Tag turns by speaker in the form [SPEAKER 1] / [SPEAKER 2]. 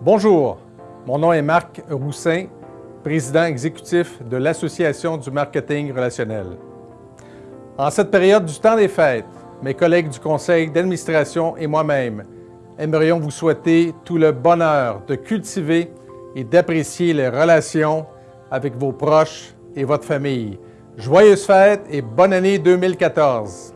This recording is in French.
[SPEAKER 1] Bonjour, mon nom est Marc Roussin, président exécutif de l'Association du marketing relationnel. En cette période du temps des fêtes, mes collègues du conseil d'administration et moi-même aimerions vous souhaiter tout le bonheur de cultiver et d'apprécier les relations avec vos proches et votre famille. Joyeuses fêtes et bonne année 2014!